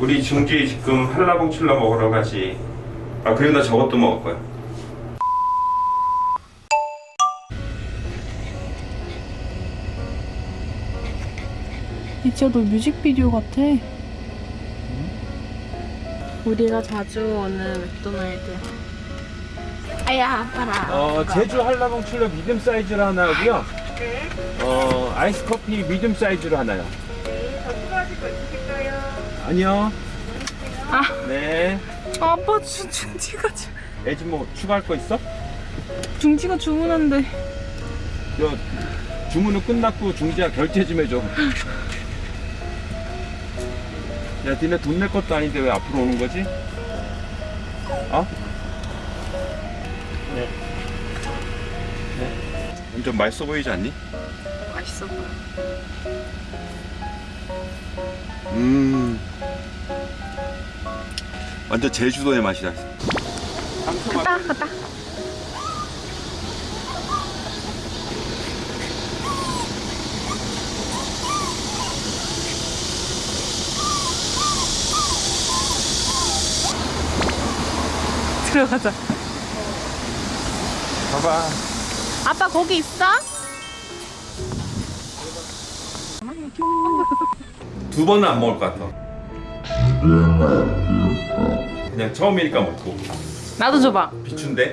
우리 중지 지금 한라봉칠러 먹으러 가지. 아 그리고 나 저것도 먹을 거야. 진짜 너 뮤직비디오 같아. 우리가 자주 오는 맥도날드. 아야 아파라. 어, 제주 한라봉 출러 미디움 사이즈로 하나 하고요. 어, 아이스 커피 미디움 사이즈로 하나요. 아니요. 아. 네. 아빠 중- 중지가 주- 애지 뭐 추가할 거 있어? 중지가 주문한데. 저 주문은 끝났고 중지야 결제 좀 해줘. 야, 니네 돈 낼 것도 아닌데 왜 앞으로 오는 거지? 어? 네. 네. 완전 맛있어 보이지 않니? 맛있어 보여. 음. 완전 제주도의 맛이다. 갔다 갔다. 들어가자. 봐봐. 아빠 거기 있어? 두 번은 안 먹을 것 같아. 그냥 처음이니까 먹고. 나도 줘봐. 비춘데?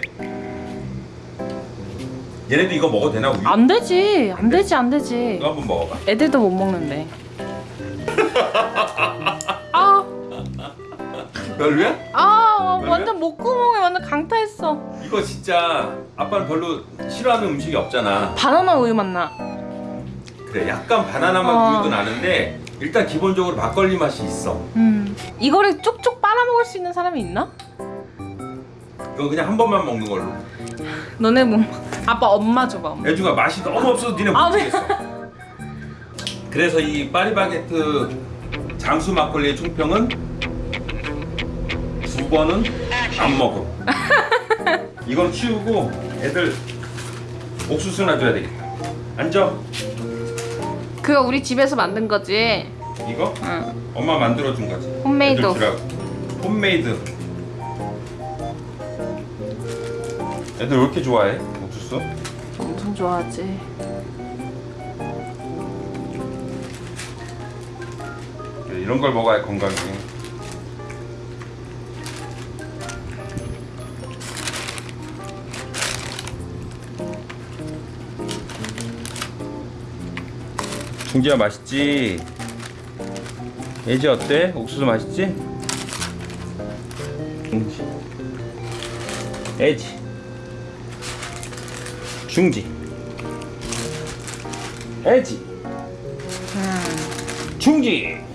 얘네도 이거 먹어도 되나 우유? 안 되지. 안 되지 안 되지. 이거 한번 먹어봐. 애들도 못 먹는데. 아, 별로야? 아, 왜요? 완전 목구멍에 완전 강타했어. 이거 진짜 아빠는 별로 싫어하는 음식이 없잖아. 바나나 우유 맛나. 그래 약간 바나나 맛 어. 우유도 나는데 일단 기본적으로 막걸리 맛이 있어. 음. 이거를 쪽쪽 빨아먹을 수 있는 사람이 있나? 이거 그냥 한 번만 먹는 걸로. 너네 뭐? 아빠 엄마 줘봐. 엄마. 애주가 맛이 너무 없어서 니네 아, 못 네. 먹겠어. 그래서 이 파리바게트 장수 막걸리의 총평은 두 번은 안 먹어. 이건 치우고 애들 옥수수나 줘야 되겠다. 앉아. 그거 우리 집에서 만든 거지. 이거 응. 엄마 만들어 준 거지. 홈메이드. 애들 주라고. 홈메이드. 애들 왜 이렇게 좋아해? 옥수수? 엄청 좋아하지. 이런 걸 먹어야 건강해. 중지야 맛있지? 예지 어때? 옥수수 맛있지? 중지 애지 중지 애지 중지